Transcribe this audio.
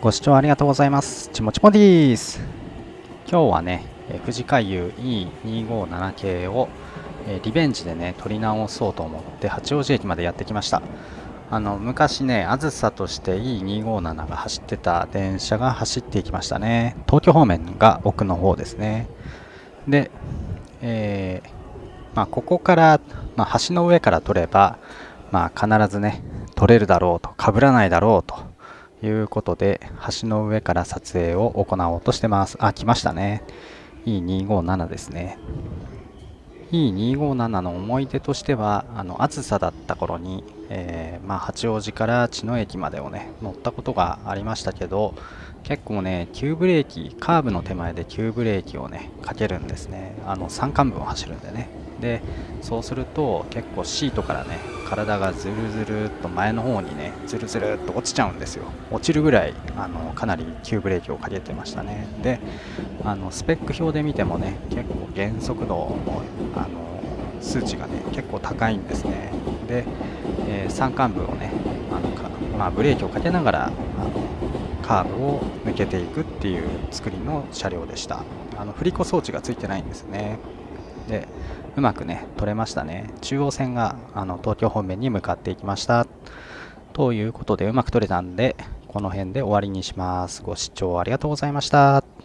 ご視聴ありがとうございます。ちもちもです。今日はね、富士海遊 E257 系を、えリベンジでね、取り直そうと思って八王子駅までやってきました。あの昔ね、あずさとして E257 が走ってた電車が走っていきましたね。東京方面が奥の方ですね。で、えーまあ、ここから、まあ、橋の上から撮れば、まあ、必ずね、撮れるだろうと、被らないだろうということで、橋の上から撮影を行おうとしてます。あ、来ましたね。E257 ですね。E257 の思い出としては、あの、暑さだった頃に、えーまあ、八王子から茅野駅までをね、乗ったことがありましたけど、結構ね、急ブレーキ、カーブの手前で急ブレーキをね、かけるんですね。あの、山間部を走るんでね。で、そうすると結構シートからね、体がずるずるっと前の方にね、ずるずるっと落ちちゃうんですよ。落ちるぐらい、あの、かなり急ブレーキをかけてましたね。で、あの、スペック表で見てもね、結構減速度の、あの、数値がね、結構高いんですね。で、えー山間部をね、あのまあ、ブレーキをかけながら、あの、カーブを抜けていくっていう作りの車両でした。あの振り子装置がついてないんですね。で、うまくね、取れましたね。中央線があの東京方面に向かっていきました。ということで、うまく取れたんで、この辺で終わりにします。ご視聴ありがとうございました。